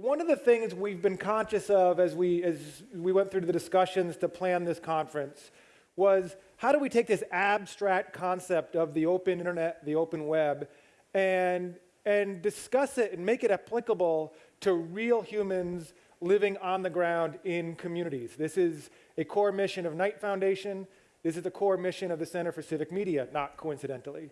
one of the things we've been conscious of as we, as we went through the discussions to plan this conference was how do we take this abstract concept of the open internet, the open web, and, and discuss it and make it applicable to real humans living on the ground in communities. This is a core mission of Knight Foundation. This is the core mission of the Center for Civic Media, not coincidentally.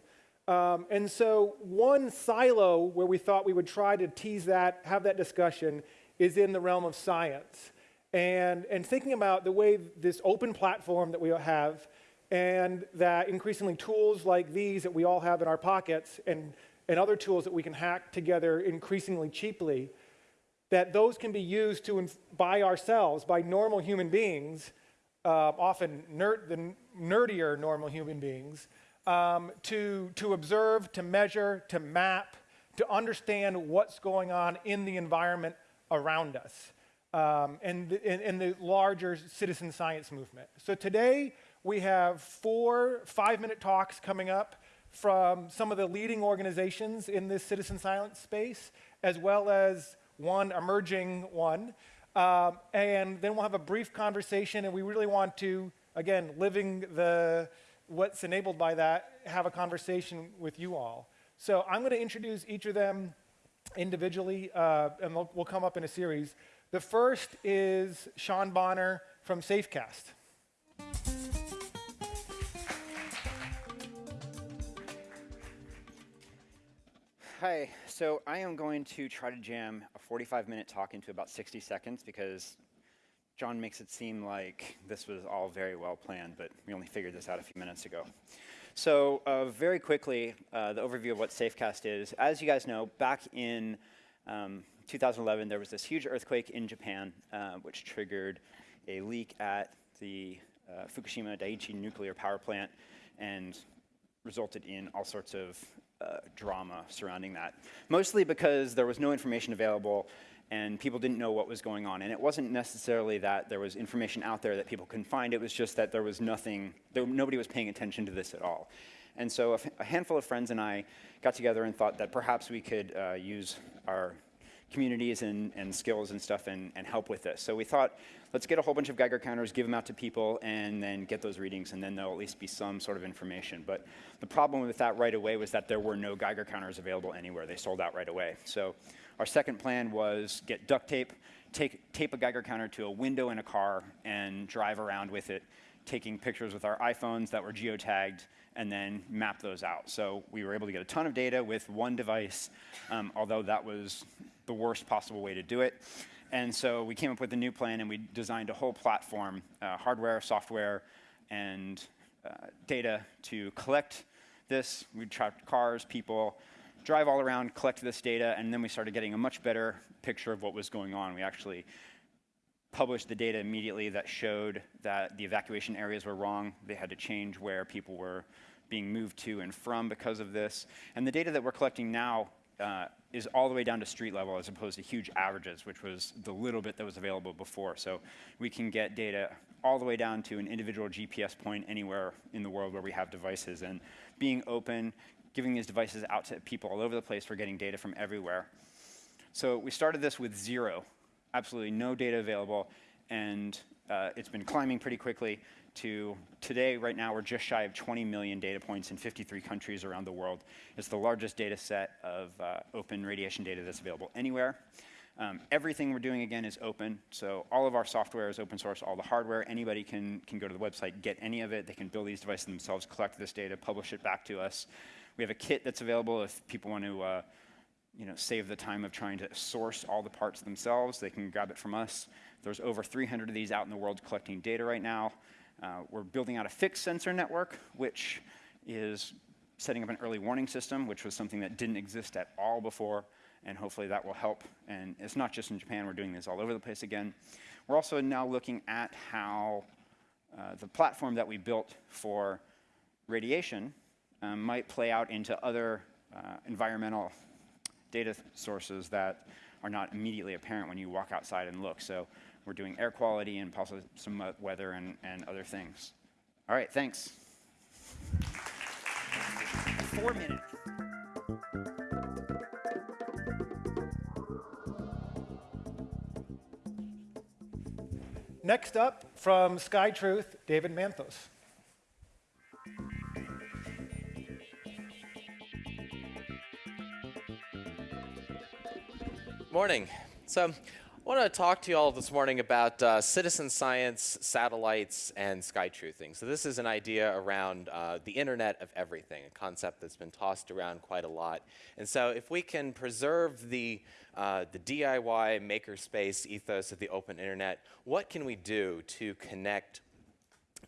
Um, and so one silo where we thought we would try to tease that, have that discussion, is in the realm of science. And, and thinking about the way this open platform that we have and that increasingly tools like these that we all have in our pockets and, and other tools that we can hack together increasingly cheaply, that those can be used to, by ourselves, by normal human beings, uh, often nerd, the nerdier normal human beings, um, to, to observe, to measure, to map, to understand what's going on in the environment around us um, and, in, the larger citizen science movement. So today we have four five-minute talks coming up from some of the leading organizations in this citizen science space, as well as one emerging one. Um, and then we'll have a brief conversation, and we really want to, again, living the what's enabled by that, have a conversation with you all. So I'm going to introduce each of them individually, uh, and we'll, we'll come up in a series. The first is Sean Bonner from Safecast. Hi, so I am going to try to jam a 45 minute talk into about 60 seconds because John makes it seem like this was all very well planned, but we only figured this out a few minutes ago. So uh, very quickly, uh, the overview of what Safecast is. As you guys know, back in um, 2011, there was this huge earthquake in Japan, uh, which triggered a leak at the uh, Fukushima Daiichi nuclear power plant and resulted in all sorts of uh, drama surrounding that. Mostly because there was no information available and people didn't know what was going on. And it wasn't necessarily that there was information out there that people couldn't find, it was just that there was nothing, there, nobody was paying attention to this at all. And so a, handful of friends and I got together and thought that perhaps we could uh, use our communities and, and skills and stuff and, and help with this. So we thought, let's get a whole bunch of Geiger counters, give them out to people, and then get those readings, and then there'll at least be some sort of information. But the problem with that right away was that there were no Geiger counters available anywhere. They sold out right away. So our second plan was get duct tape, take, tape a Geiger counter to a window in a car, and drive around with it, taking pictures with our iPhones that were geotagged, and then map those out. So we were able to get a ton of data with one device, um, although that was the worst possible way to do it. And so we came up with a new plan and we designed a whole platform, uh, hardware, software, and uh, data to collect this. We tracked cars, people, drive all around, collect this data, and then we started getting a much better picture of what was going on. We actually published the data immediately that showed that the evacuation areas were wrong. They had to change where people were being moved to and from because of this. And the data that we're collecting now uh, is all the way down to street level as opposed to huge averages, which was the little bit that was available before. So we can get data all the way down to an individual GPS point anywhere in the world where we have devices. And being open, giving these devices out to people all over the place, we're getting data from everywhere. So we started this with zero, absolutely no data available, and uh, it's been climbing pretty quickly to today, right now, we're just shy of 20 million data points in 53 countries around the world. It's the largest data set of uh, open radiation data that's available anywhere. Um, everything we're doing, again, is open. So all of our software is open source, all the hardware. Anybody can, can go to the website, get any of it. They can build these devices themselves, collect this data, publish it back to us. We have a kit that's available if people want to uh, you know, save the time of trying to source all the parts themselves. They can grab it from us. There's over 300 of these out in the world collecting data right now. Uh, we're building out a fixed sensor network, which is setting up an early warning system, which was something that didn't exist at all before, and hopefully that will help. And it's not just in Japan, we're doing this all over the place again. We're also now looking at how uh, the platform that we built for radiation um, might play out into other uh, environmental data sources that are not immediately apparent when you walk outside and look. So we're doing air quality and possibly some weather and, and other things. All right, thanks. Four minutes. Next up from SkyTruth, David Manthos. Good morning. So, I want to talk to you all this morning about uh, citizen science, satellites, and sky truthing. So, this is an idea around uh, the Internet of Everything, a concept that's been tossed around quite a lot. And so, if we can preserve the uh, the DIY makerspace ethos of the open internet, what can we do to connect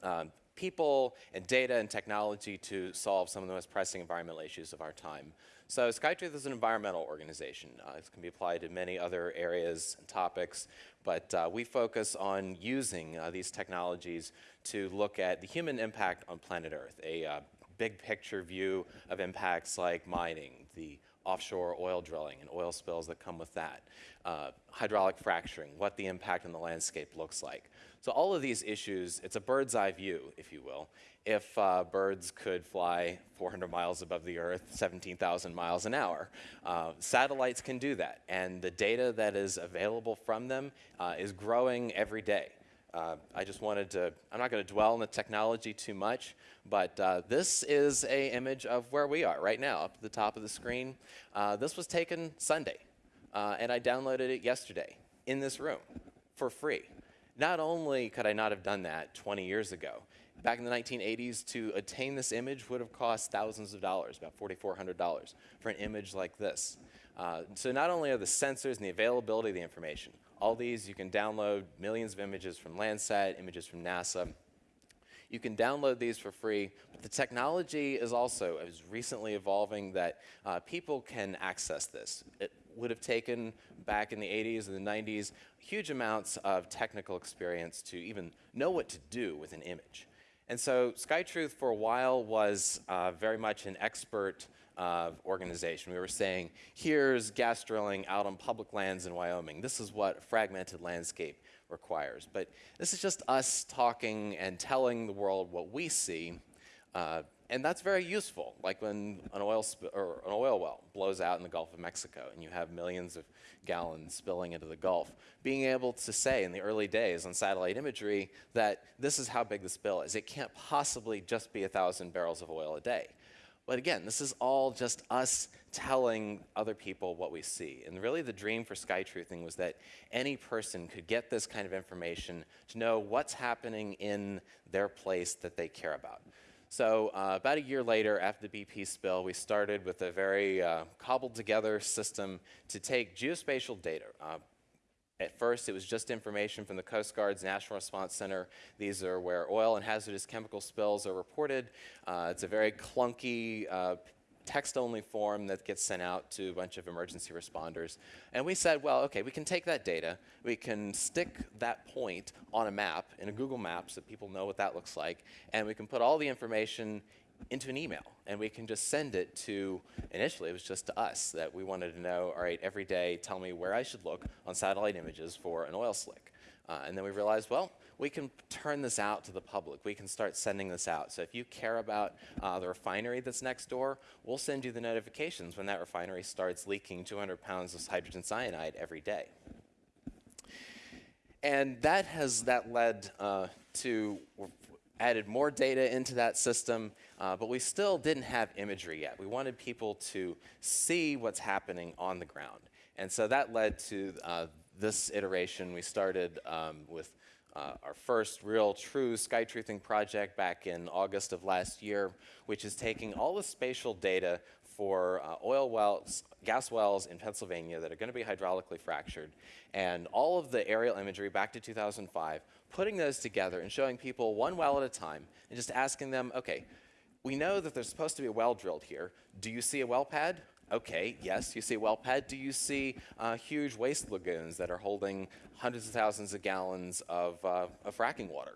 um, people and data and technology to solve some of the most pressing environmental issues of our time. So SkyTruth is an environmental organization. Uh, it can be applied to many other areas and topics, but uh, we focus on using uh, these technologies to look at the human impact on planet Earth, a uh, big picture view of impacts like mining, the offshore oil drilling and oil spills that come with that, uh, hydraulic fracturing, what the impact on the landscape looks like. So all of these issues, it's a bird's eye view, if you will. If uh, birds could fly 400 miles above the Earth, 17,000 miles an hour, uh, satellites can do that. And the data that is available from them uh, is growing every day. Uh, I just wanted to, I'm not going to dwell on the technology too much, but uh, this is a image of where we are right now, up at the top of the screen. Uh, this was taken Sunday, and I downloaded it yesterday in this room for free. Not only could I not have done that 20 years ago, back in the 1980s, to attain this image would have cost thousands of dollars, about $4,400 for an image like this. Uh, so not only are the sensors and the availability of the information, all these you can download millions of images from Landsat, images from NASA. You can download these for free, but the technology is also is recently evolving that uh, people can access this. It would have taken back in the 80s and the 90s huge amounts of technical experience to even know what to do with an image. And so SkyTruth for a while was uh, very much an expert uh, organization. We were saying, here's gas drilling out on public lands in Wyoming. This is what fragmented landscape requires. But this is just us talking and telling the world what we see uh, and that's very useful, like when an oil, or an oil well blows out in the Gulf of Mexico and you have millions of gallons spilling into the Gulf. Being able to say in the early days on satellite imagery that this is how big the spill is. It can't possibly just be a 1,000 barrels of oil a day. But again, this is all just us telling other people what we see. And really the dream for SkyTruthing was that any person could get this kind of information to know what's happening in their place that they care about. So uh, about a year later, after the BP spill, we started with a very uh, cobbled together system to take geospatial data. Uh, at first, it was just information from the Coast Guard's National Response Center. These are where oil and hazardous chemical spills are reported. Uh, it's a very clunky uh, text-only form that gets sent out to a bunch of emergency responders. And we said, well, okay, we can take that data, we can stick that point on a map, in a Google map, so people know what that looks like, and we can put all the information into an email and we can just send it to initially it was just to us that we wanted to know all right every day tell me where i should look on satellite images for an oil slick uh, and then we realized well we can turn this out to the public. We can start sending this out. So if you care about uh, the refinery that's next door, we'll send you the notifications when that refinery starts leaking 200 pounds of hydrogen cyanide every day. And that has that led uh, to added more data into that system, uh, but we still didn't have imagery yet. We wanted people to see what's happening on the ground. And so that led to uh, this iteration. We started um, with uh, our first real true sky truthing project back in August of last year, which is taking all the spatial data for uh, oil wells, gas wells in Pennsylvania that are going to be hydraulically fractured, and all of the aerial imagery back to 2005, putting those together and showing people one well at a time, and just asking them, okay, we know that there's supposed to be a well drilled here. Do you see a well pad? Okay, yes, you see well pad. Do you see uh, huge waste lagoons that are holding hundreds of thousands of gallons of, uh, of fracking water?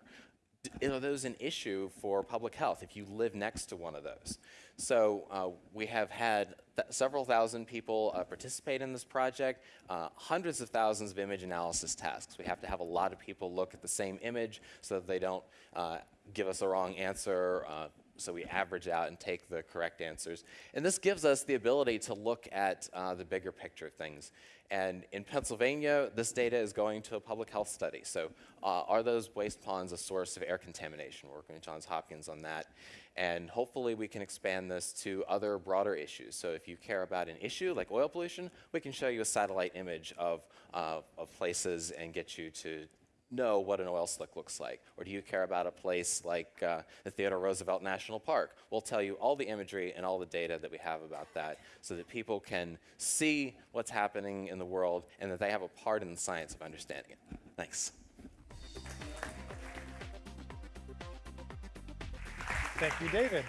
D are those an issue for public health if you live next to one of those? So uh, we have had th several thousand people uh, participate in this project, uh, hundreds of thousands of image analysis tasks. We have to have a lot of people look at the same image so that they don't uh, give us a wrong answer, uh, so we average out and take the correct answers. And this gives us the ability to look at uh, the bigger picture of things. And in Pennsylvania, this data is going to a public health study. So uh, are those waste ponds a source of air contamination? We're working with Johns Hopkins on that. And hopefully we can expand this to other broader issues. So if you care about an issue like oil pollution, we can show you a satellite image of, uh, of places and get you to know what an oil slick looks like? Or do you care about a place like uh, the Theodore Roosevelt National Park? We'll tell you all the imagery and all the data that we have about that so that people can see what's happening in the world and that they have a part in the science of understanding it. Thanks. Thank you, David.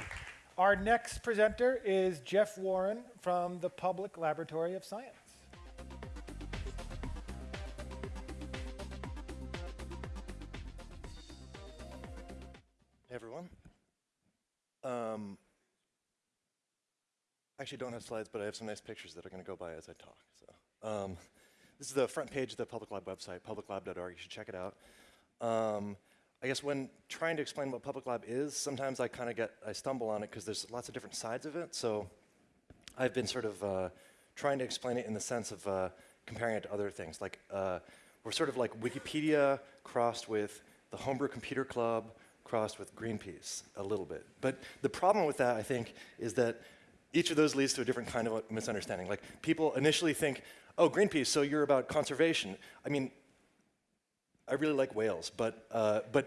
Our next presenter is Jeff Warren from the Public Laboratory of Science. Um, actually don't have slides, but I have some nice pictures that are going to go by as I talk. So, um, this is the front page of the Public Lab website, publiclab.org. You should check it out. Um, I guess when trying to explain what Public Lab is, sometimes I kind of get, I stumble on it because there's lots of different sides of it. So I've been sort of uh, trying to explain it in the sense of uh, comparing it to other things. Like uh, we're sort of like Wikipedia crossed with the Homebrew Computer Club crossed with Greenpeace a little bit. But the problem with that, I think, is that each of those leads to a different kind of misunderstanding. Like people initially think, oh, Greenpeace, so you're about conservation. I mean, I really like whales, but, uh, but,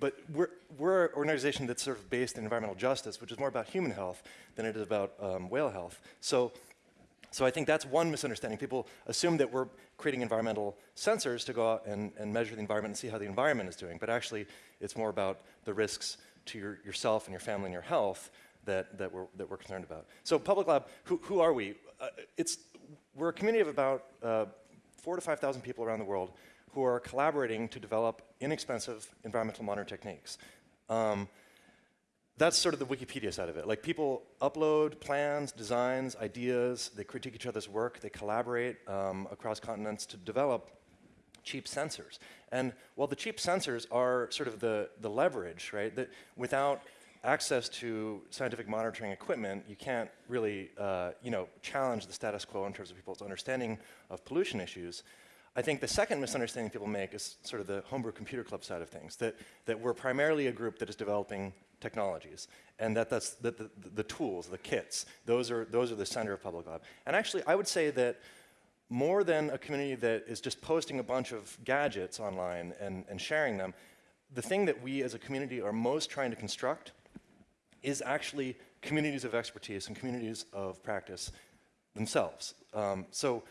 but we're, we're an organization that's sort of based in environmental justice, which is more about human health than it is about um, whale health. So, so I think that's one misunderstanding. People assume that we're creating environmental sensors to go out and, and measure the environment and see how the environment is doing, but actually it's more about the risks to your, yourself and your family and your health that, that, we're, that we're concerned about. So Public Lab, who, who are we? Uh, it's, we're a community of about uh, four to 5,000 people around the world who are collaborating to develop inexpensive environmental monitoring techniques. Um, that's sort of the Wikipedia side of it. Like people upload plans, designs, ideas, they critique each other's work, they collaborate um, across continents to develop cheap sensors. And while the cheap sensors are sort of the, the leverage, right, that without access to scientific monitoring equipment, you can't really, uh, you know, challenge the status quo in terms of people's understanding of pollution issues. I think the second misunderstanding people make is sort of the homebrew computer club side of things, that, that we're primarily a group that is developing technologies, and that that's the, the, the tools, the kits, those are, those are the center of Public Lab. And actually, I would say that more than a community that is just posting a bunch of gadgets online and, and sharing them, the thing that we as a community are most trying to construct is actually communities of expertise and communities of practice themselves. Um, so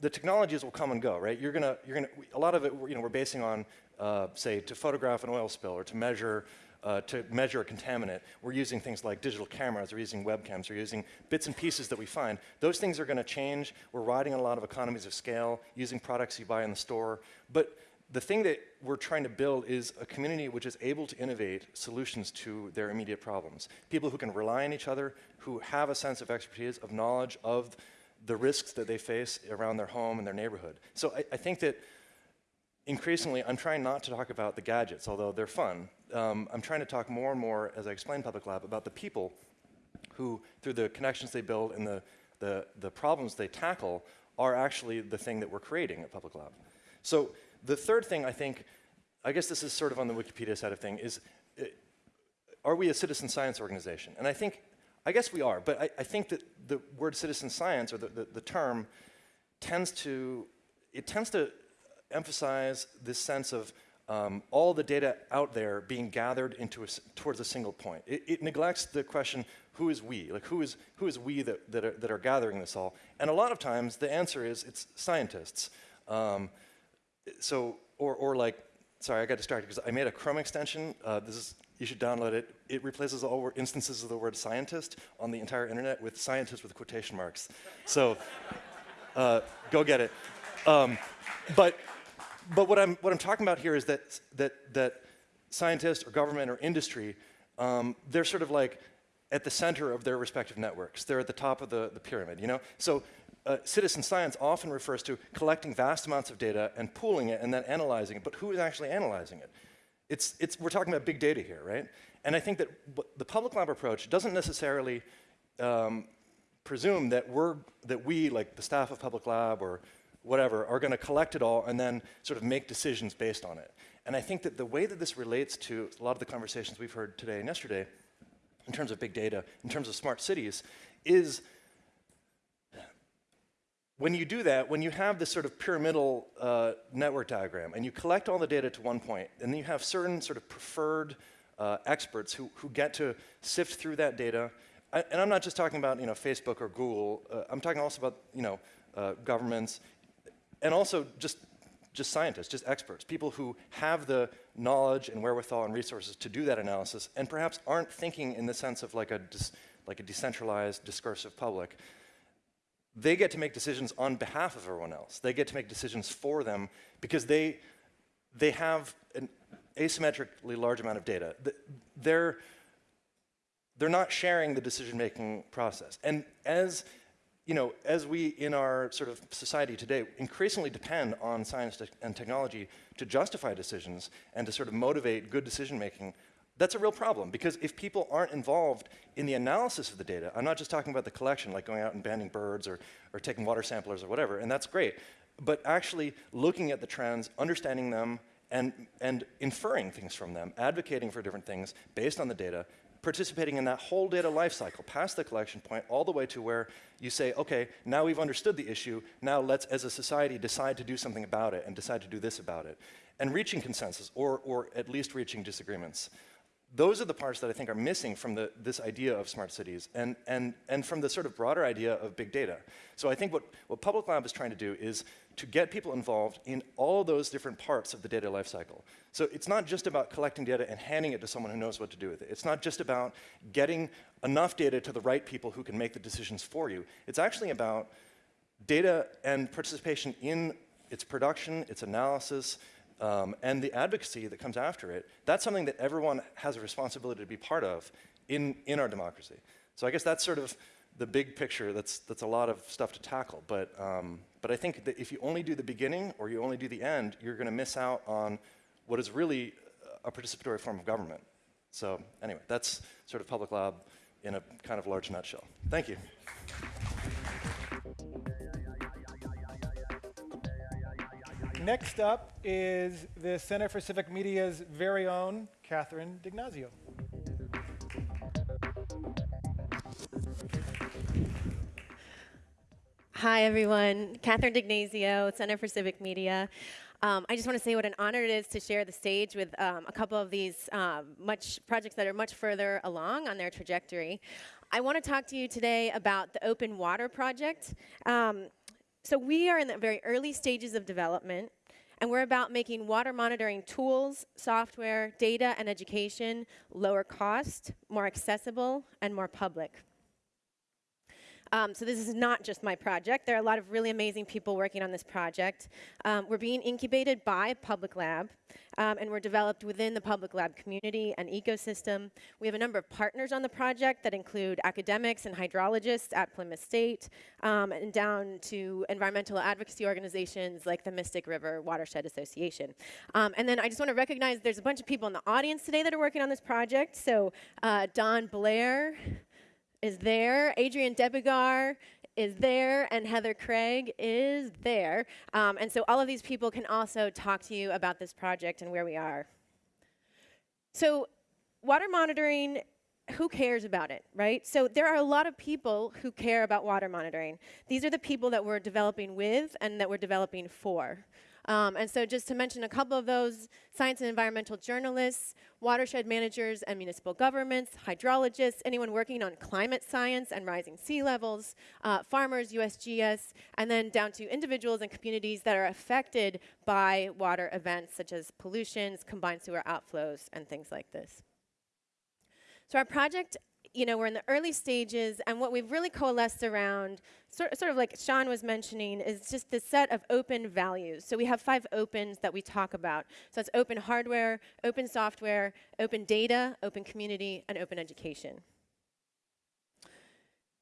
the technologies will come and go, right? You're gonna, you're gonna, a lot of it, you know, we're basing on, uh, say, to photograph an oil spill or to measure, uh, to measure a contaminant. We're using things like digital cameras, we're using webcams, we're using bits and pieces that we find. Those things are gonna change. We're riding a lot of economies of scale, using products you buy in the store. But the thing that we're trying to build is a community which is able to innovate solutions to their immediate problems. People who can rely on each other, who have a sense of expertise, of knowledge, of the risks that they face around their home and their neighborhood. So I, I, think that increasingly, I'm trying not to talk about the gadgets, although they're fun. Um, I'm trying to talk more and more, as I explain Public Lab, about the people who, through the connections they build and the, the, the problems they tackle, are actually the thing that we're creating at Public Lab. So the third thing I think, I guess this is sort of on the Wikipedia side of thing, is uh, are we a citizen science organization? And I think I guess we are, but I, I think that the word citizen science, or the, the, the, term, tends to, it tends to emphasize this sense of um, all the data out there being gathered into a, towards a single point. It, it, neglects the question, who is we? Like who is, who is we that, that are, that, are, gathering this all? And a lot of times the answer is it's scientists. Um, so, or, or like, sorry, I got distracted because I made a Chrome extension. Uh, this is you should download it. It replaces all instances of the word scientist on the entire internet with scientist with quotation marks. So uh, go get it. Um, but but what, I'm, what I'm talking about here is that, that, that scientists or government or industry, um, they're sort of like at the center of their respective networks. They're at the top of the, the pyramid, you know? So uh, citizen science often refers to collecting vast amounts of data and pooling it and then analyzing it, but who is actually analyzing it? It's, it's, we're talking about big data here, right? And I think that the public lab approach doesn't necessarily um, presume that we're that we, like the staff of public lab or whatever, are going to collect it all and then sort of make decisions based on it. And I think that the way that this relates to a lot of the conversations we've heard today and yesterday, in terms of big data, in terms of smart cities, is when you do that, when you have this sort of pyramidal uh, network diagram and you collect all the data to one point, and then you have certain sort of preferred uh, experts who, who get to sift through that data, I, and I'm not just talking about you know Facebook or Google. Uh, I'm talking also about you know uh, governments, and also just just scientists, just experts, people who have the knowledge and wherewithal and resources to do that analysis, and perhaps aren't thinking in the sense of like a like a decentralized discursive public they get to make decisions on behalf of everyone else. They get to make decisions for them because they, they have an asymmetrically large amount of data. They're, they're not sharing the decision-making process. And as, you know, as we in our sort of society today increasingly depend on science and technology to justify decisions and to sort of motivate good decision-making, that's a real problem because if people aren't involved in the analysis of the data, I'm not just talking about the collection, like going out and banding birds or, or taking water samplers or whatever, and that's great, but actually looking at the trends, understanding them, and, and inferring things from them, advocating for different things based on the data, participating in that whole data lifecycle, past the collection point, all the way to where you say, okay, now we've understood the issue, now let's, as a society, decide to do something about it and decide to do this about it. And reaching consensus, or, or at least reaching disagreements those are the parts that I think are missing from the, this idea of smart cities and, and, and from the sort of broader idea of big data. So I think what, what Public Lab is trying to do is to get people involved in all those different parts of the data lifecycle. So it's not just about collecting data and handing it to someone who knows what to do with it. It's not just about getting enough data to the right people who can make the decisions for you. It's actually about data and participation in its production, its analysis, um, and the advocacy that comes after it, that's something that everyone has a responsibility to be part of in, in our democracy. So I guess that's sort of the big picture. That's, that's a lot of stuff to tackle. But, um, but I think that if you only do the beginning or you only do the end, you're going to miss out on what is really a participatory form of government. So anyway, that's sort of public lab in a kind of large nutshell. Thank you. Next up is the Center for Civic Media's very own Catherine D'Ignazio. Hi, everyone. Catherine D'Ignazio, Center for Civic Media. Um, I just want to say what an honor it is to share the stage with um, a couple of these um, much projects that are much further along on their trajectory. I want to talk to you today about the Open Water Project. Um, so we are in the very early stages of development and we're about making water monitoring tools, software, data, and education lower cost, more accessible, and more public. Um, so this is not just my project. There are a lot of really amazing people working on this project. Um, we're being incubated by Public Lab, um, and we're developed within the Public Lab community and ecosystem. We have a number of partners on the project that include academics and hydrologists at Plymouth State, um, and down to environmental advocacy organizations like the Mystic River Watershed Association. Um, and then I just want to recognize there's a bunch of people in the audience today that are working on this project. So uh, Don Blair, is there. Adrian Debigar is there, and Heather Craig is there. Um, and so all of these people can also talk to you about this project and where we are. So water monitoring, who cares about it, right? So there are a lot of people who care about water monitoring. These are the people that we're developing with and that we're developing for. Um, and so just to mention a couple of those, science and environmental journalists, watershed managers and municipal governments, hydrologists, anyone working on climate science and rising sea levels, uh, farmers, USGS, and then down to individuals and communities that are affected by water events such as pollutions, combined sewer outflows, and things like this. So our project you know, we're in the early stages, and what we've really coalesced around, sort, sort of like Sean was mentioning, is just the set of open values. So we have five opens that we talk about. So it's open hardware, open software, open data, open community, and open education.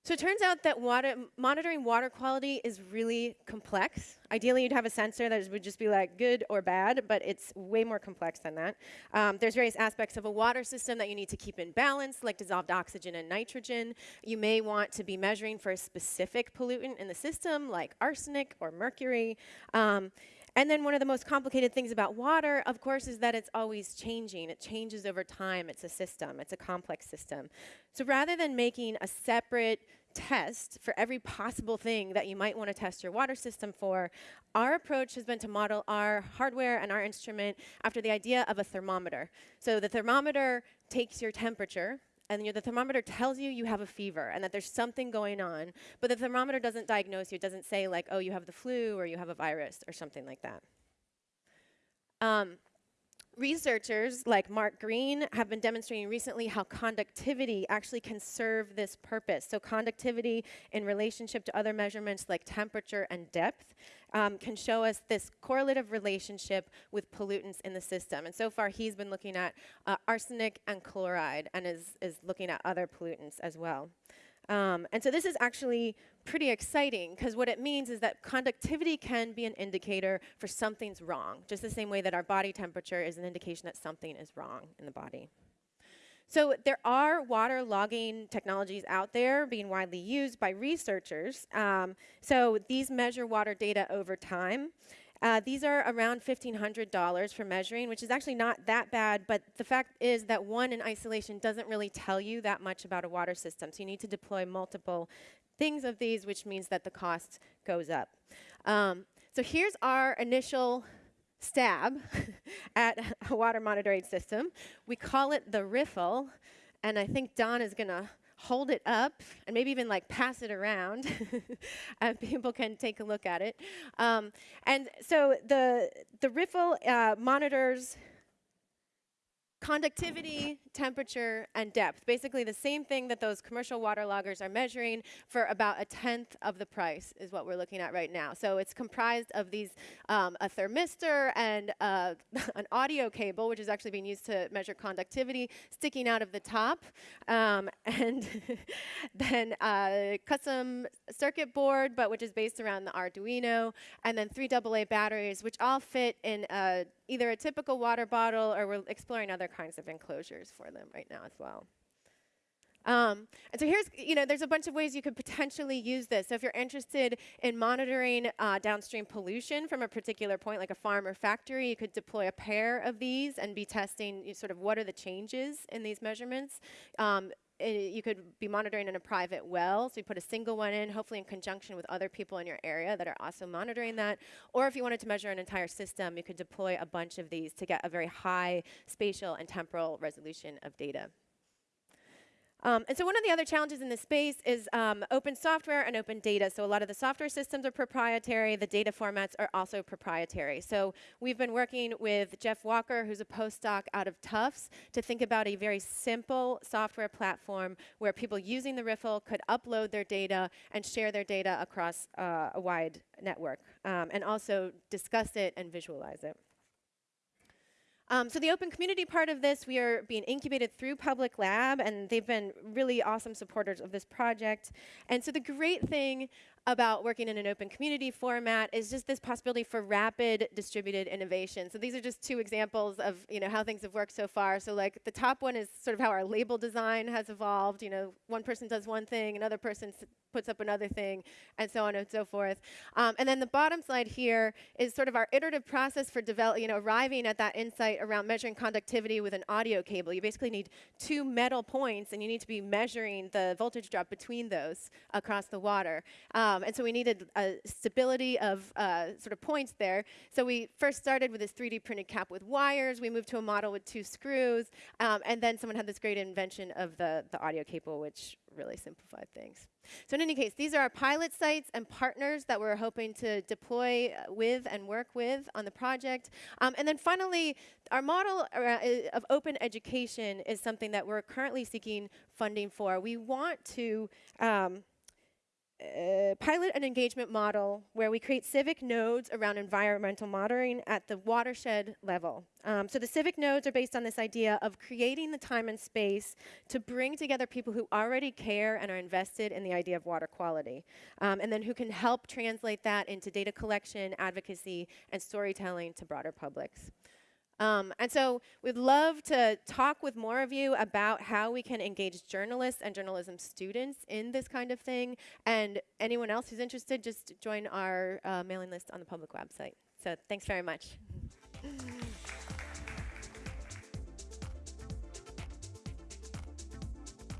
So it turns out that water, monitoring water quality is really complex. Ideally, you'd have a sensor that would just be like good or bad, but it's way more complex than that. Um, there's various aspects of a water system that you need to keep in balance, like dissolved oxygen and nitrogen. You may want to be measuring for a specific pollutant in the system, like arsenic or mercury. Um, and then one of the most complicated things about water, of course, is that it's always changing. It changes over time. It's a system. It's a complex system. So rather than making a separate test for every possible thing that you might want to test your water system for, our approach has been to model our hardware and our instrument after the idea of a thermometer. So the thermometer takes your temperature, and your, the thermometer tells you you have a fever and that there's something going on, but the thermometer doesn't diagnose you. It doesn't say like, oh, you have the flu or you have a virus or something like that. Um, researchers like Mark Green have been demonstrating recently how conductivity actually can serve this purpose. So conductivity in relationship to other measurements like temperature and depth um, can show us this correlative relationship with pollutants in the system. And so far he's been looking at uh, arsenic and chloride and is, is looking at other pollutants as well. Um, and so this is actually pretty exciting because what it means is that conductivity can be an indicator for something's wrong, just the same way that our body temperature is an indication that something is wrong in the body. So there are water logging technologies out there being widely used by researchers. Um, so these measure water data over time. Uh, these are around $1,500 for measuring, which is actually not that bad, but the fact is that one in isolation doesn't really tell you that much about a water system. So you need to deploy multiple things of these, which means that the cost goes up. Um, so here's our initial stab at a water monitoring system. We call it the riffle, and I think Don is going to hold it up and maybe even like pass it around and people can take a look at it. Um, and so the the riffle uh, monitors conductivity, temperature, and depth. Basically the same thing that those commercial water loggers are measuring for about a tenth of the price is what we're looking at right now. So it's comprised of these, um, a thermistor and uh, an audio cable, which is actually being used to measure conductivity, sticking out of the top, um, and then a custom circuit board, but which is based around the Arduino, and then three AA batteries, which all fit in a either a typical water bottle or we're exploring other kinds of enclosures for them right now as well. Um, and so here's, you know, there's a bunch of ways you could potentially use this. So if you're interested in monitoring uh, downstream pollution from a particular point, like a farm or factory, you could deploy a pair of these and be testing you know, sort of what are the changes in these measurements. Um, i- you could be monitoring in a private well, so you put a single one in, hopefully in conjunction with other people in your area that are also monitoring that. Or if you wanted to measure an entire system, you could deploy a bunch of these to get a very high spatial and temporal resolution of data. Um, and so one of the other challenges in this space is um, open software and open data. So a lot of the software systems are proprietary. The data formats are also proprietary. So we've been working with Jeff Walker, who's a postdoc out of Tufts, to think about a very simple software platform where people using the Riffle could upload their data and share their data across uh, a wide network, um, and also discuss it and visualize it. Um, so the open community part of this, we are being incubated through Public Lab, and they've been really awesome supporters of this project. And so the great thing about working in an open community format is just this possibility for rapid distributed innovation. So these are just two examples of you know how things have worked so far. So like the top one is sort of how our label design has evolved. You know, one person does one thing, another person puts up another thing, and so on and so forth. Um, and then the bottom slide here is sort of our iterative process for develop, you know, arriving at that insight around measuring conductivity with an audio cable. You basically need two metal points, and you need to be measuring the voltage drop between those across the water. Um, and so we needed a stability of uh, sort of points there. So we first started with this 3D printed cap with wires. We moved to a model with two screws, um, and then someone had this great invention of the the audio cable, which really simplified things. So in any case, these are our pilot sites and partners that we're hoping to deploy uh, with and work with on the project. Um, and then finally, our model uh, of open education is something that we're currently seeking funding for. We want to um, uh, pilot an engagement model where we create civic nodes around environmental monitoring at the watershed level. Um, so the civic nodes are based on this idea of creating the time and space to bring together people who already care and are invested in the idea of water quality, um, and then who can help translate that into data collection, advocacy, and storytelling to broader publics. Um, and so we'd love to talk with more of you about how we can engage journalists and journalism students in this kind of thing. And anyone else who's interested, just join our uh, mailing list on the public website. So thanks very much.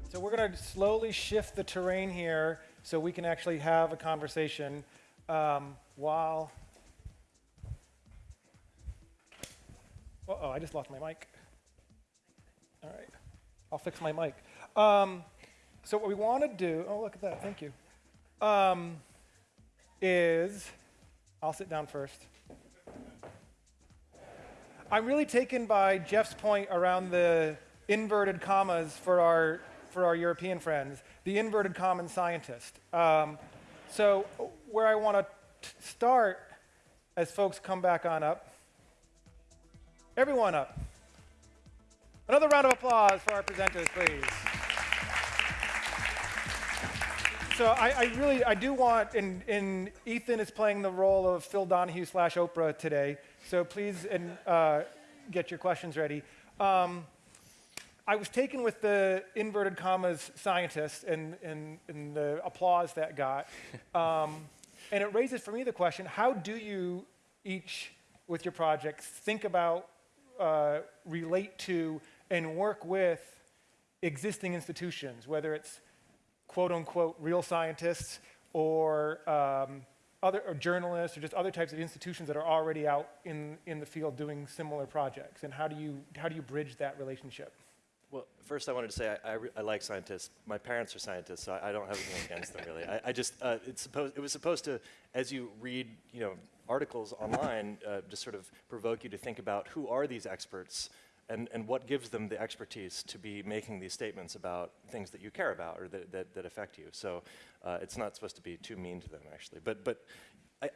So we're going to slowly shift the terrain here so we can actually have a conversation um, while. Uh-oh, I just lost my mic. All right, I'll fix my mic. Um, so what we want to do, oh, look at that, thank you, um, is, I'll sit down first. I'm really taken by Jeff's point around the inverted commas for our, for our European friends, the inverted common scientist. Um, so where I want to start as folks come back on up, everyone up. Another round of applause for our presenters, please. So I, I, really, I do want, and, and, Ethan is playing the role of Phil Donahue slash Oprah today. So please and, uh, get your questions ready. Um, I was taken with the inverted commas scientist and, and, and the applause that got. Um, and it raises for me the question, how do you each, with your projects, think about, uh, relate to, and work with existing institutions, whether it's quote unquote real scientists or um, other or journalists or just other types of institutions that are already out in, in the field doing similar projects? And how do you, how do you bridge that relationship? Well, first I wanted to say I, I, I like scientists. My parents are scientists, so I, I don't have anything against them really. I, just, uh, it's supposed, it was supposed to, as you read, you know, articles online, uh, just sort of provoke you to think about who are these experts and, and what gives them the expertise to be making these statements about things that you care about or that, that, that affect you. So uh, it's not supposed to be too mean to them, actually. But, but I,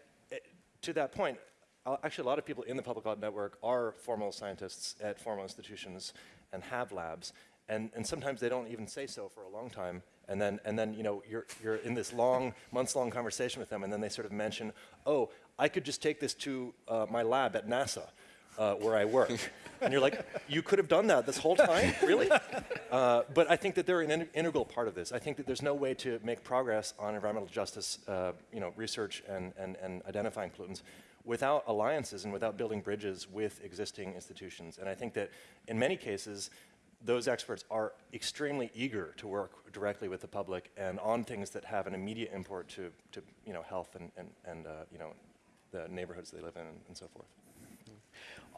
to that point, uh, actually a lot of people in the Public Lab Network are formal scientists at formal institutions and have labs. And, and sometimes they don't even say so for a long time. And then, and then you know, you're, you're in this long, months-long conversation with them, and then they sort of mention, oh, I could just take this to uh, my lab at NASA uh, where I work. and you're like, you could have done that this whole time? Really? Uh, but I think that they're an in integral part of this. I think that there's no way to make progress on environmental justice uh, you know, research and, and, and identifying pollutants without alliances and without building bridges with existing institutions. And I think that in many cases, those experts are extremely eager to work directly with the public and on things that have an immediate import to, to you know, health and, and, and uh, you know, the neighborhoods they live in and, so forth.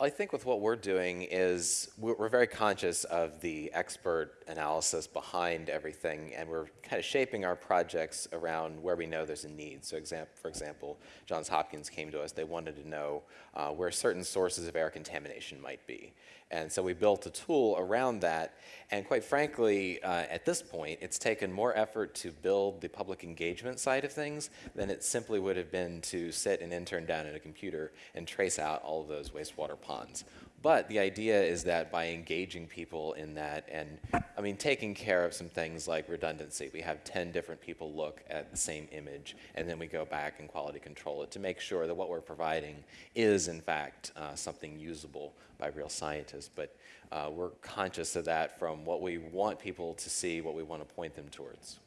I think with what we're doing is we're, we're, very conscious of the expert analysis behind everything, and we're kind of shaping our projects around where we know there's a need. So, for example, Johns Hopkins came to us. They wanted to know uh, where certain sources of air contamination might be. And so we built a tool around that. And quite frankly, uh, at this point, it's taken more effort to build the public engagement side of things than it simply would have been to sit an intern down at a computer and trace out all of those wastewater ponds. But the idea is that by engaging people in that and, I mean, taking care of some things like redundancy, we have 10 different people look at the same image, and then we go back and quality control it to make sure that what we're providing is, in fact, uh, something usable by real scientists. But uh, we're conscious of that from what we want people to see, what we want to point them towards.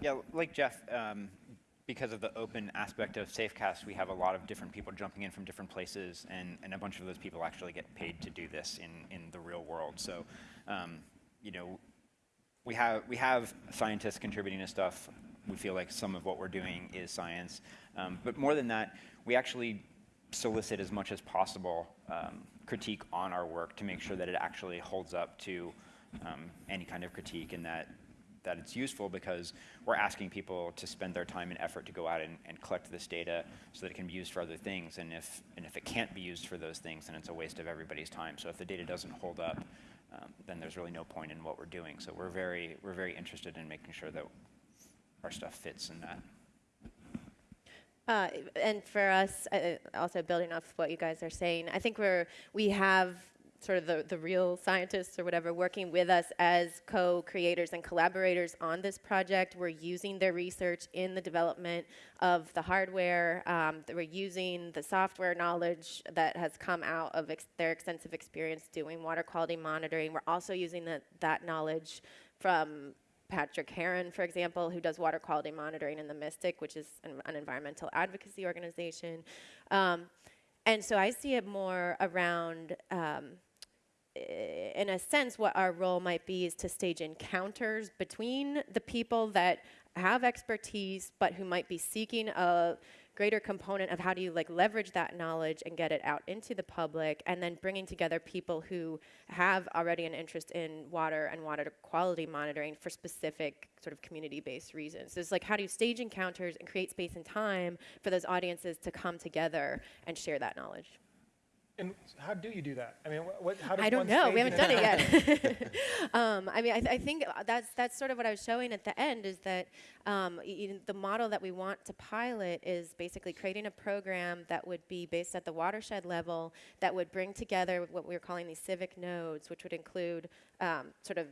Yeah, like Jeff, um, because of the open aspect of Safecast, we have a lot of different people jumping in from different places, and, and a bunch of those people actually get paid to do this in, in the real world. So, um, you know, we have, we have scientists contributing to stuff. We feel like some of what we're doing is science. Um, but more than that, we actually solicit as much as possible um, critique on our work to make sure that it actually holds up to um, any kind of critique and that that it's useful because we're asking people to spend their time and effort to go out and, and, collect this data so that it can be used for other things. And if, and if it can't be used for those things, then it's a waste of everybody's time. So if the data doesn't hold up, um, then there's really no point in what we're doing. So we're very, we're very interested in making sure that our stuff fits in that. Uh, and for us, uh, also building off what you guys are saying, I think we're we have sort of the, the real scientists or whatever working with us as co-creators and collaborators on this project. We're using their research in the development of the hardware. Um, we're using the software knowledge that has come out of ex their extensive experience doing water quality monitoring. We're also using that that knowledge from Patrick Herron, for example, who does water quality monitoring in the Mystic, which is an, an environmental advocacy organization. Um, and so I see it more around, um, in a sense, what our role might be is to stage encounters between the people that have expertise, but who might be seeking a greater component of how do you like leverage that knowledge and get it out into the public and then bringing together people who have already an interest in water and water quality monitoring for specific sort of community-based reasons. So it's like how do you stage encounters and create space and time for those audiences to come together and share that knowledge. And how do you do that? I mean, what, how does I don't know. We haven't done it yet. um, I mean, I, th- I think that's that's sort of what I was showing at the end is that um, the model that we want to pilot is basically creating a program that would be based at the watershed level that would bring together what we we're calling these civic nodes, which would include um, sort of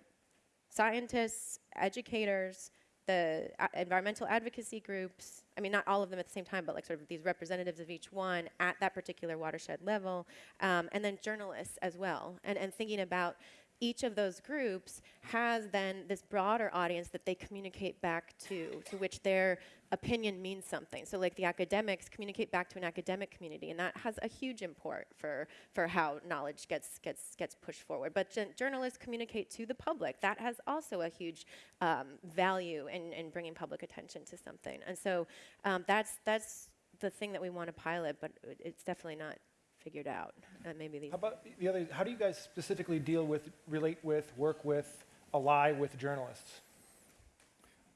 scientists, educators, the environmental advocacy groups, I mean, not all of them at the same time, but like sort of these representatives of each one at that particular watershed level, um, and then journalists as well. And, and thinking about each of those groups has then this broader audience that they communicate back to, to which their opinion means something. So like the academics communicate back to an academic community, and that has a huge import for, for how knowledge gets, gets, gets pushed forward. But journalists communicate to the public. That has also a huge um, value in, in bringing public attention to something. And so um, that's, that's the thing that we want to pilot, but it's definitely not figured out. And maybe these How about the other? How do you guys specifically deal with, relate with, work with, ally with journalists?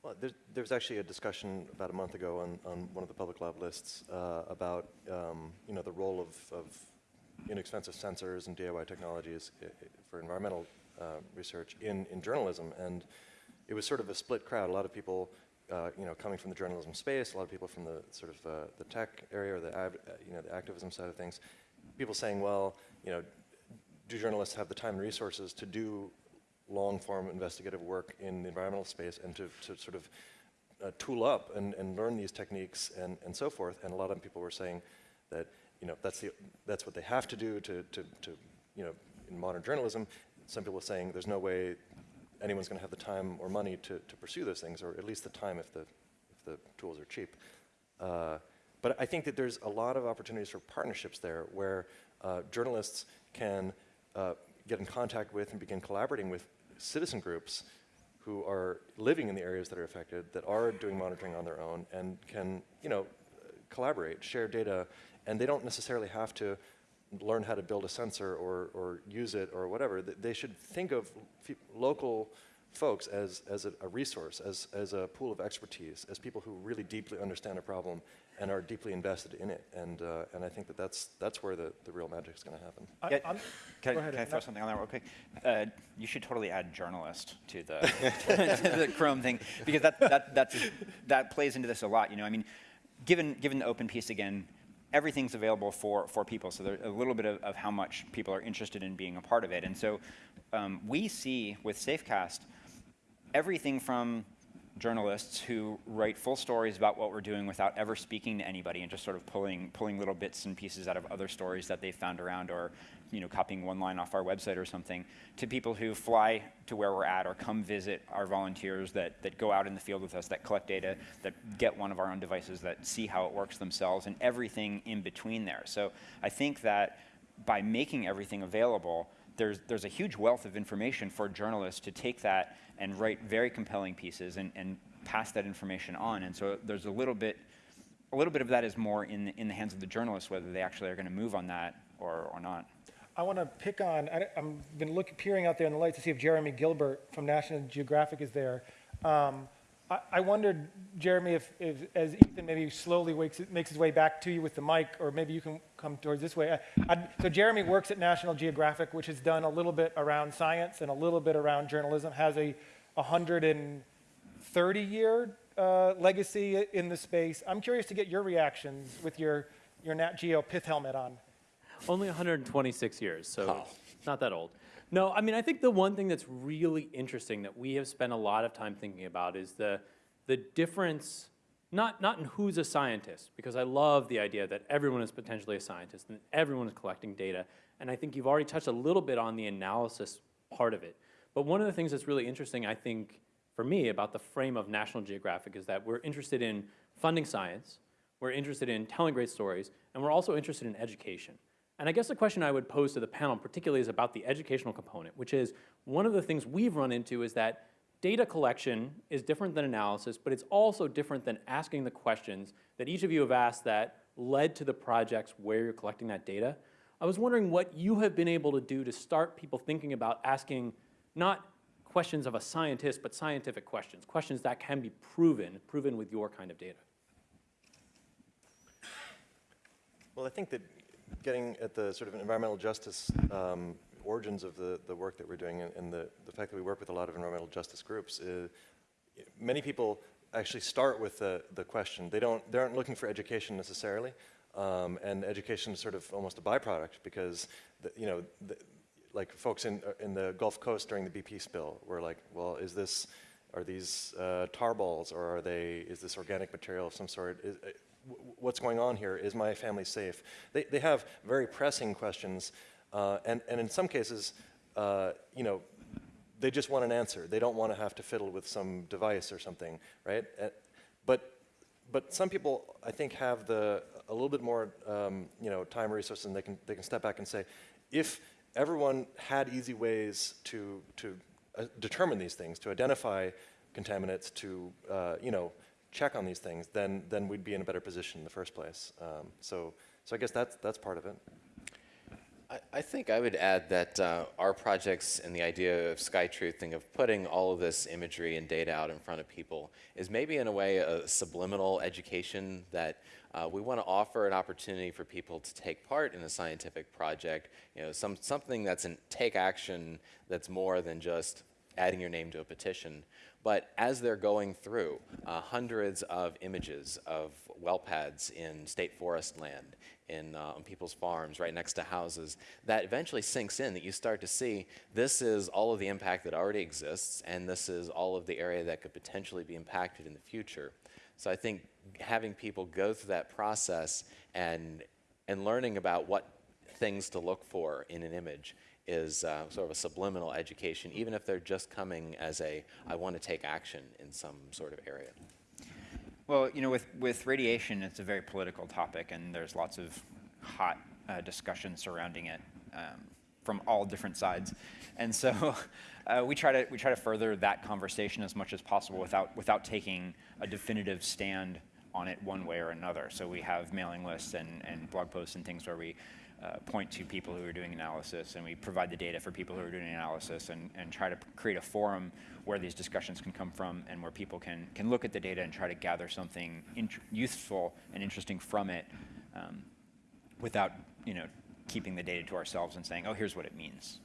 Well, there's, there was actually a discussion about a month ago on, on one of the public lab lists uh, about um, you know the role of, of inexpensive sensors and DIY technologies i- i- for environmental uh, research in, in journalism, and it was sort of a split crowd. A lot of people, uh, you know, coming from the journalism space, a lot of people from the sort of uh, the tech area or the uh, you know the activism side of things. People saying, well, you know, do journalists have the time and resources to do long-form investigative work in the environmental space and to, to sort of uh, tool up and, and learn these techniques and, and so forth. And a lot of people were saying that, you know, that's, the, that's what they have to do to, to, to, you know, in modern journalism. Some people were saying there's no way anyone's going to have the time or money to, to pursue those things, or at least the time if the, if the tools are cheap. Uh, but I think that there's a lot of opportunities for partnerships there where uh, journalists can uh, get in contact with and begin collaborating with citizen groups who are living in the areas that are affected, that are doing monitoring on their own, and can, you know, collaborate, share data, and they don't necessarily have to learn how to build a sensor or, or use it or whatever. They should think of local folks as, as a, a resource, as, as a pool of expertise, as people who really deeply understand a problem and are deeply invested in it. And, uh, and I think that that's, that's where the, the real magic is going to happen. I- Yeah, I'm- Can, I- ahead, can I throw no. something on that real quick? Uh, you should totally add journalist to the, to the Chrome thing because that, that, that's, that plays into this a lot. You know, I mean, given, given the open piece again, everything's available for, for people. So there's a little bit of, of how much people are interested in being a part of it. And so um, we see with Safecast everything from journalists who write full stories about what we're doing without ever speaking to anybody and just sort of pulling pulling little bits and pieces out of other stories that they found around or you know copying one line off our website or something to people who fly to where we're at or come visit our volunteers that, that go out in the field with us that collect data that get one of our own devices that see how it works themselves and everything in between there. So i think that by making everything available there's, there's a huge wealth of information for journalists to take that and write very compelling pieces and, and pass that information on. And so there's a little bit, a little bit of that is more in the, in the hands of the journalists, whether they actually are going to move on that or, or not. I want to pick on, I, have been looking, peering out there in the light to see if Jeremy Gilbert from National Geographic is there. Um, I, I wondered, Jeremy, if, if as Ethan maybe slowly wakes, makes his way back to you with the mic, or maybe you can come towards this way. I, I'd- so Jeremy works at National Geographic, which has done a little bit around science and a little bit around journalism, has a 130-year uh, legacy in the space. I'm curious to get your reactions with your, your Nat Geo pith helmet on. Only 126 years, so Oh. not that old. No, I mean, I think the one thing that's really interesting that we have spent a lot of time thinking about is the, the difference, not, not in who's a scientist, because I love the idea that everyone is potentially a scientist and everyone is collecting data. And I think you've already touched a little bit on the analysis part of it. But one of the things that's really interesting, I think, for me about the frame of National Geographic is that we're interested in funding science, we're interested in telling great stories, and we're also interested in education. And I guess the question I would pose to the panel particularly is about the educational component, which is one of the things we've run into is that data collection is different than analysis, but it's also different than asking the questions that each of you have asked that led to the projects where you're collecting that data. I was wondering what you have been able to do to start people thinking about asking not questions of a scientist, but scientific questions, questions that can be proven, proven with your kind of data. Well, I think that getting at the sort of environmental justice um, origins of the, the work that we're doing and, and the, the fact that we work with a lot of environmental justice groups, uh, many people actually start with the, the question. They, don't, they aren't looking for education necessarily, um, and education is sort of almost a byproduct because, the, you know, the, like folks in, uh, in the Gulf Coast during the BP spill were like, well, is this, are these uh, tar balls or are they, is this organic material of some sort? Is, uh, what's going on here? Is my family safe? They, they have very pressing questions, uh, and, and in some cases, uh, you know, they just want an answer. They don't want to have to fiddle with some device or something, right? Uh, but, but some people, I think, have the, a little bit more, um, you know, time resources, and they can, they can step back and say, if everyone had easy ways to, to uh, determine these things, to identify contaminants, to, uh, you know, check on these things, then, then we'd be in a better position in the first place. Um, so, so I guess that's, that's part of it. I, I think I would add that uh, our projects and the idea of Sky Truthing, of putting all of this imagery and data out in front of people, is maybe in a way a subliminal education that uh, we want to offer an opportunity for people to take part in a scientific project. You know, some something that's an take action that's more than just adding your name to a petition. But as they're going through uh, hundreds of images of well pads in state forest land, in, uh, on people's farms, right next to houses, that eventually sinks in that you start to see this is all of the impact that already exists, and this is all of the area that could potentially be impacted in the future. So I think having people go through that process and, and learning about what things to look for in an image is uh, sort of a subliminal education, even if they're just coming as a, I want to take action in some sort of area. Well, you know, with, with radiation, it's a very political topic, and there's lots of hot uh, discussion surrounding it um, from all different sides. And so uh, we, try to, we try to further that conversation as much as possible without, without taking a definitive stand on it one way or another. So we have mailing lists and, and blog posts and things where we uh, point to people who are doing analysis and we provide the data for people who are doing analysis and, and try to create a forum where these discussions can come from and where people can, can look at the data and try to gather something useful and interesting from it um, without you know, keeping the data to ourselves and saying, oh, here's what it means.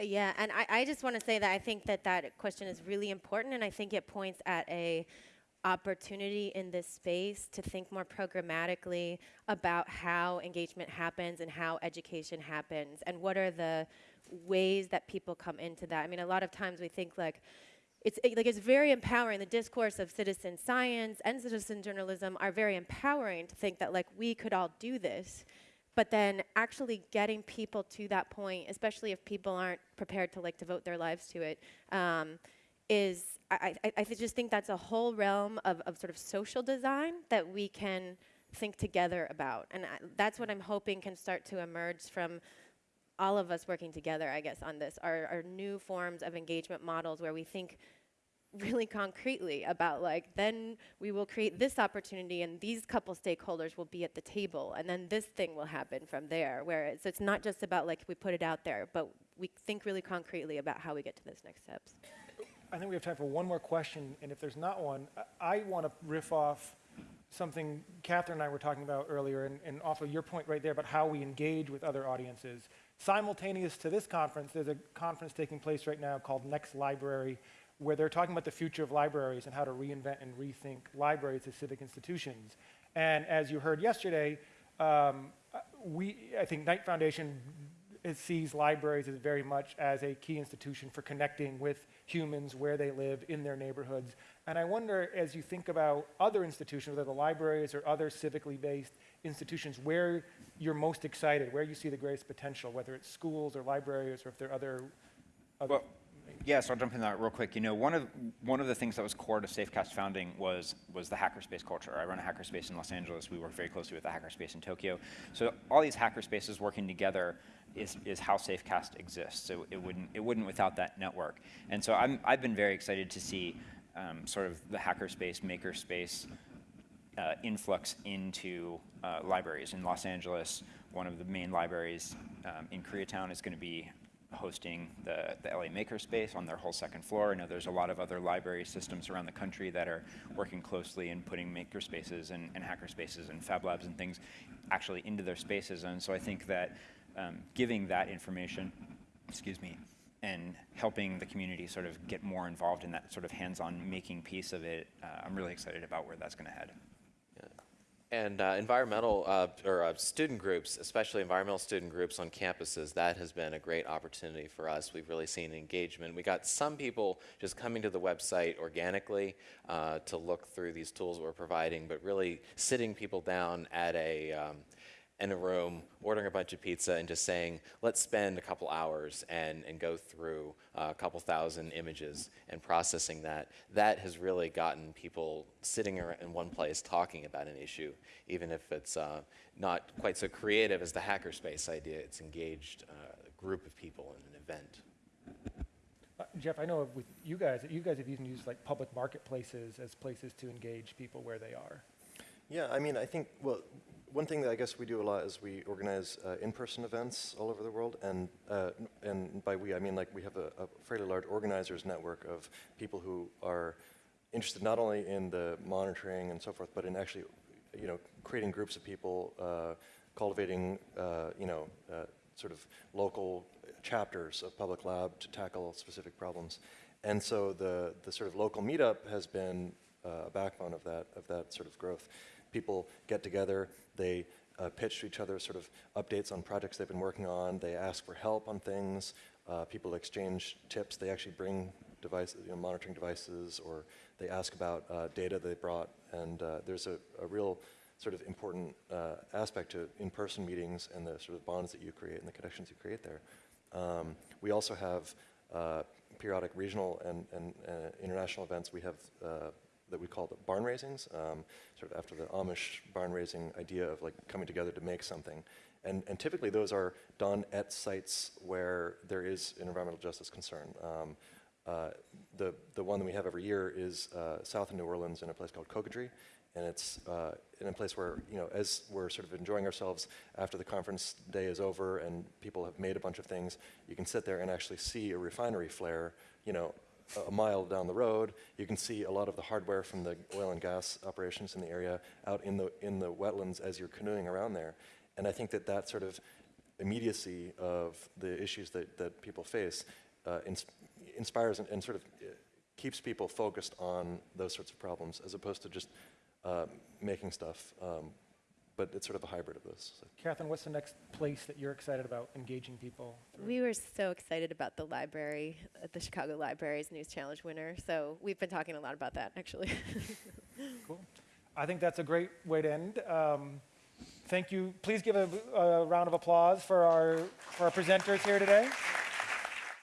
Yeah, and I, I just want to say that I think that that question is really important, and I think it points at a opportunity in this space to think more programmatically about how engagement happens and how education happens, and what are the ways that people come into that. I mean, a lot of times we think like it's it- like it's very empowering. The discourse of citizen science and citizen journalism are very empowering to think that like we could all do this. But then actually getting people to that point, especially if people aren't prepared to like devote their lives to it, um, is I, I, I just think that's a whole realm of, of sort of social design that we can think together about. And I, that's what I'm hoping can start to emerge from all of us working together, I guess, on this. Are, new forms of engagement models where we think really concretely about like then we will create this opportunity and these couple stakeholders will be at the table and then this thing will happen from there. Where it's, it's not just about like we put it out there but we think really concretely about how we get to those next steps I think we have time for one more question, and if there's not one, I, I want to riff off something Catherine and I were talking about earlier, and, and off of your point right there about how we engage with other audiences. Simultaneous to this conference, there's a conference taking place right now called Next Library, where they're talking about the future of libraries and how to reinvent and rethink libraries as civic institutions. And as you heard yesterday, um, we, I think Knight Foundation it sees libraries as very much as a key institution for connecting with humans where they live in their neighborhoods. And I wonder, as you think about other institutions, whether the libraries or other civically based institutions, where you're most excited, where you see the greatest potential, whether it's schools or libraries or if there are other. other Well, yeah, so I'll jump in that real quick. You know, one of one of the things that was core to Safecast founding was was the hackerspace culture. I run a hackerspace in Los Angeles. We work very closely with a hackerspace in Tokyo. So all these hackerspaces working together is, is how Safecast exists. So it wouldn't it wouldn't without that network. And so I'm I've been very excited to see um, sort of the hackerspace, makerspace uh, influx into uh, libraries in Los Angeles. One of the main libraries um, in Koreatown is going to be hosting the, the LA Makerspace on their whole second floor. I know there's a lot of other library systems around the country that are working closely in putting makerspaces and, and hackerspaces and fab labs and things actually into their spaces. And so I think that um, giving that information, excuse me, and helping the community sort of get more involved in that sort of hands-on making piece of it, uh, I'm really excited about where that's going to head. And uh, environmental uh, or uh, student groups, especially environmental student groups on campuses, that has been a great opportunity for us. We've really seen engagement. We got some people just coming to the website organically uh, to look through these tools we're providing, but really sitting people down at a um, in a room, ordering a bunch of pizza, and just saying, let's spend a couple hours and, and go through uh, a couple thousand images and processing that. That has really gotten people sitting in one place talking about an issue, even if it's uh, not quite so creative as the hackerspace idea. It's engaged uh, a group of people in an event. Uh, Jeff, I know with you guys, you guys have even used like public marketplaces as places to engage people where they are. Yeah, I mean, I think, well, one thing that I guess we do a lot is we organize uh, in-person events all over the world, and uh, and by we I mean like we have a, a, fairly large organizers network of people who are interested not only in the monitoring and so forth, but in actually, you know, creating groups of people, uh, cultivating, uh, you know, uh, sort of local chapters of Public Lab to tackle specific problems, and so the the sort of local meetup has been uh, a backbone of that of that sort of growth people get together, they uh, pitch to each other sort of updates on projects they've been working on, they ask for help on things, uh, people exchange tips, they actually bring devices, you know, monitoring devices, or they ask about uh, data they brought, and uh, there's a, a, real sort of important uh, aspect to in-person meetings and the sort of bonds that you create and the connections you create there. Um, we also have uh, periodic regional and, and international events. We have that we call the barn raisings, um, sort of after the Amish barn raising idea of like coming together to make something. And, and typically those are done at sites where there is an environmental justice concern. Um, uh, the, the one that we have every year is uh, south of New Orleans in a place called Cocodrie. And it's uh, in a place where, you know, as we're sort of enjoying ourselves after the conference day is over and people have made a bunch of things, you can sit there and actually see a refinery flare, you know, a mile down the road. You can see a lot of the hardware from the oil and gas operations in the area out in the, in the wetlands as you're canoeing around there. And I think that that sort of immediacy of the issues that, that people face uh, ins inspires and, and, sort of uh, keeps people focused on those sorts of problems as opposed to just uh, making stuff um, but it's sort of a hybrid of those. So. Catherine, what's the next place that you're excited about engaging people? Through? We were so excited about the library, uh, the Chicago Libraries News Challenge winner. So we've been talking a lot about that, actually. cool. I think that's a great way to end. Um, thank you. Please give a, a round of applause for our, for our presenters here today.